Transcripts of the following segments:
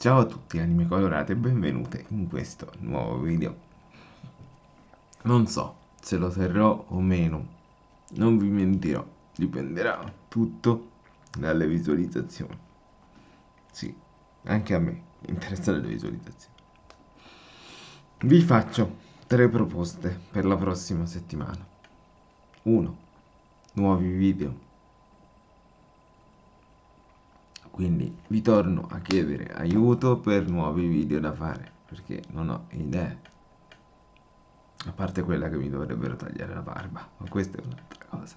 Ciao a tutti anime colorate e benvenute in questo nuovo video. Non so se lo terrò o meno, non vi mentirò, dipenderà tutto dalle visualizzazioni. Sì, anche a me interessano le visualizzazioni. Vi faccio tre proposte per la prossima settimana. 1. Nuovi video quindi vi torno a chiedere aiuto per nuovi video da fare perché non ho idee. A parte quella che mi dovrebbero tagliare la barba ma questa è un'altra cosa.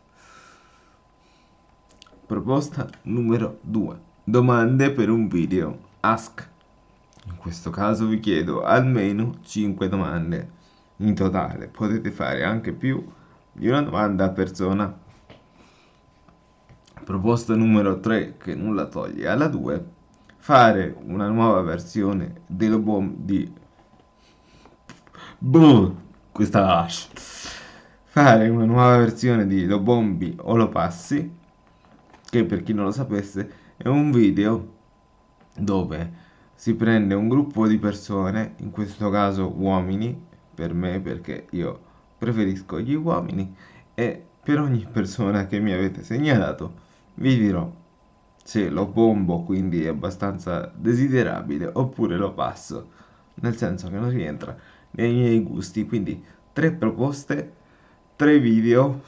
Proposta numero 2 domande per un video. Ask. In questo caso vi chiedo almeno 5 domande. In totale potete fare anche più di una domanda a persona proposta numero 3 che nulla toglie alla 2 fare una nuova versione dello bomb di Boom, questa hash fare una nuova versione di Lo Bombi o Lo Passi che per chi non lo sapesse è un video dove si prende un gruppo di persone in questo caso uomini per me perché io preferisco gli uomini e per ogni persona che mi avete segnalato vi dirò se lo bombo quindi è abbastanza desiderabile oppure lo passo nel senso che non rientra nei miei gusti. Quindi tre proposte tre video.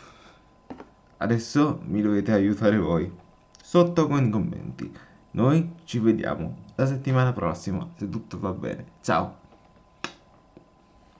Adesso mi dovete aiutare voi. Sotto con i commenti. Noi ci vediamo la settimana prossima se tutto va bene. Ciao